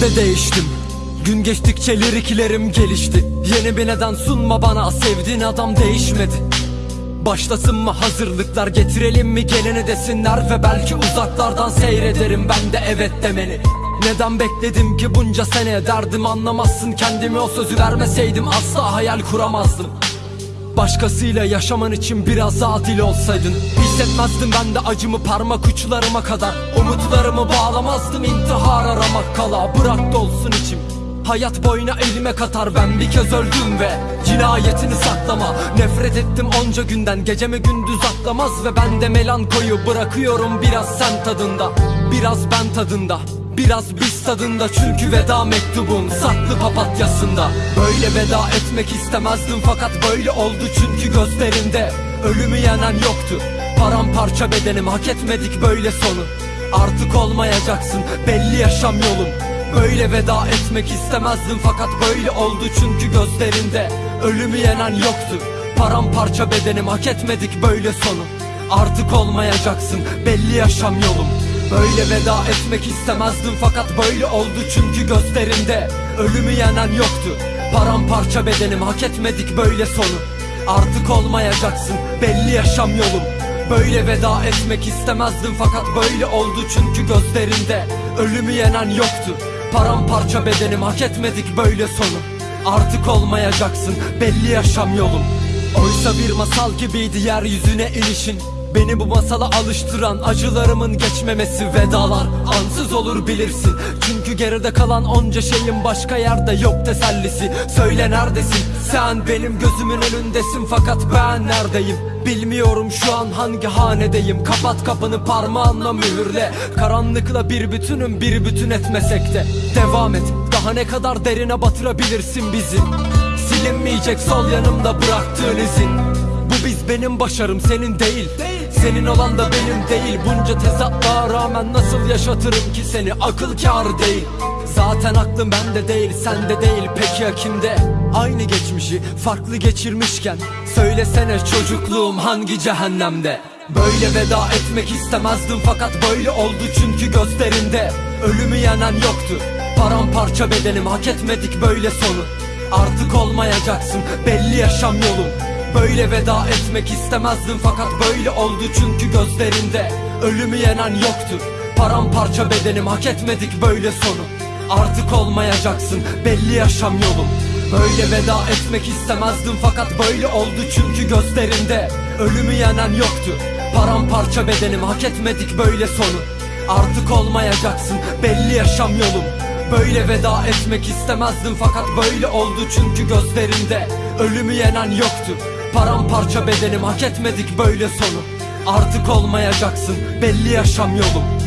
de değiştim. Gün geçtikçe liriklerim gelişti. Yeni bir neden sunma bana Sevdiğin adam değişmedi. Başlasın mı hazırlıklar getirelim mi geleni desinler Ve belki uzaklardan seyrederim. Ben de evet demeni Neden bekledim ki bunca sene derdim anlamazsın Kendime o sözü vermeseydim asla hayal kuramazdım. Başkasıyla yaşaman için biraz adil olsaydın. Hissetmezdim ben de acımı parmak uçlarıma kadar. Umutlarımı bağlamazdım intihar aramak kala Bırak dolsun içim. Hayat boyuna elime katar ben bir kez öldüm ve Cinayetini saklama. Nefret ettim onca günden Gecemi gündüz atlamaz ve ben de melankoyu Bırakıyorum biraz sen tadında Biraz ben tadında Biraz biz tadında. Çünkü veda mektubum saklı papatyasında. Böyle veda etmek istemezdim fakat böyle oldu çünkü gözlerinde Ölümü yenen yoktu. Paramparça bedenim hak etmedik böyle sonu Artık olmayacaksın belli yaşam yolum Böyle veda etmek istemezdim fakat böyle oldu çünkü gözlerinde. Ölümü yenen yoktu Paramparça bedenim. Hak etmedik böyle sonu. Artık olmayacaksın belli yaşam yolum Böyle veda etmek istemezdim fakat böyle oldu çünkü gözlerinde. Ölümü yenen yoktu Paramparça bedenim. Hak etmedik böyle sonu. Artık olmayacaksın belli yaşam yolum Böyle veda etmek istemezdim fakat böyle oldu çünkü gözlerinde Ölümü yenen yoktu. Paramparça bedenim hak etmedik böyle sonu. Artık olmayacaksın belli yaşam yolum Oysa bir masal gibiydi yeryüzüne inişin Beni bu masala alıştıran acılarımın geçmemesi Vedalar. Ansız olur bilirsin. Çünkü geride kalan onca şeyin başka yerde yok tesellisi. Söyle neredesin? Sen benim gözümün önündesin. Fakat ben neredeyim? Bilmiyorum şu an hangi hanedeyim. Kapat kapını parmağınla mühürle. Karanlıkla bir bütünüm bir bütün etmesek de. Devam et. Daha ne kadar derine batırabilirsin bizi Silinmeyecek sol yanımda bıraktığın izin. Bu biz benim başarım senin değil. Senin olan da benim değil. Bunca tezatlığa rağmen nasıl yaşatırım ki seni? Akıl kâr değil. Zaten aklım bende değil sende değil. Peki ya kimde? Aynı geçmişi farklı geçirmişken. Söylesene çocukluğum hangi cehennemde? Böyle veda etmek istemezdim fakat böyle oldu çünkü gözlerinde Ölümü yenen yoktu. Paramparça bedenim hak etmedik böyle sonu Artık olmayacaksın belli yaşam yolum Böyle veda etmek istemezdim fakat böyle oldu çünkü gözlerinde. Ölümü yenen yoktu Paramparça bedenim. Hak etmedik böyle sonu. Artık olmayacaksın belli yaşam yolum Böyle veda etmek istemezdim fakat böyle oldu çünkü gözlerinde. Ölümü yenen yoktu Paramparça bedenim. Hak etmedik böyle sonu. Artık olmayacaksın belli yaşam yolum Böyle veda etmek istemezdim. Fakat böyle oldu çünkü gözlerinde Ölümü yenen yoktu. Paramparça bedenim hak etmedik böyle sonu. Artık olmayacaksın belli yaşam yolum